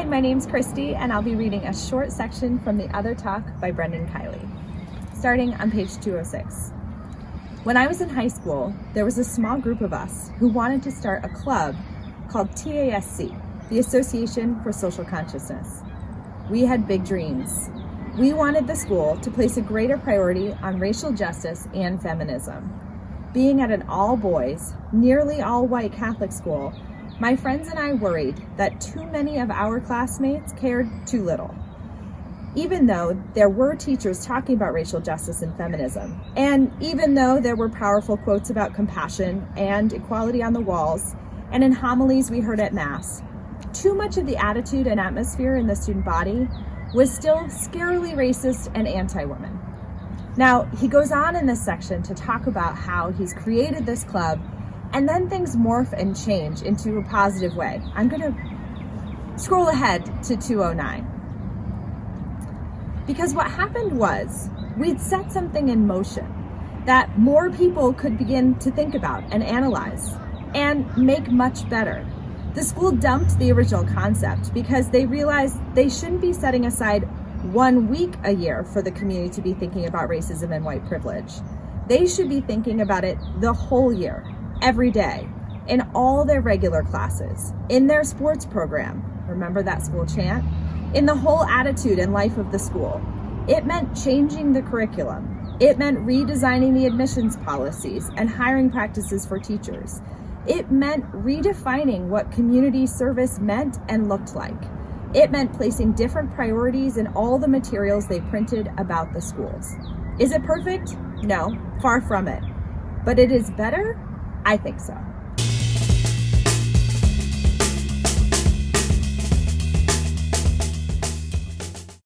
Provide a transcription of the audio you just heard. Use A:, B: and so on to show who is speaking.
A: Hi, my name's Christy, and I'll be reading a short section from The Other Talk by Brendan Kiely, starting on page 206. When I was in high school, there was a small group of us who wanted to start a club called TASC, the Association for Social Consciousness. We had big dreams. We wanted the school to place a greater priority on racial justice and feminism. Being at an all boys, nearly all white Catholic school, my friends and I worried that too many of our classmates cared too little. Even though there were teachers talking about racial justice and feminism, and even though there were powerful quotes about compassion and equality on the walls, and in homilies we heard at Mass, too much of the attitude and atmosphere in the student body was still scarily racist and anti-woman. Now, he goes on in this section to talk about how he's created this club and then things morph and change into a positive way. I'm gonna scroll ahead to 209. Because what happened was we'd set something in motion that more people could begin to think about and analyze and make much better. The school dumped the original concept because they realized they shouldn't be setting aside one week a year for the community to be thinking about racism and white privilege. They should be thinking about it the whole year every day in all their regular classes, in their sports program, remember that school chant? In the whole attitude and life of the school. It meant changing the curriculum. It meant redesigning the admissions policies and hiring practices for teachers. It meant redefining what community service meant and looked like. It meant placing different priorities in all the materials they printed about the schools. Is it perfect? No, far from it. But it is better I think so.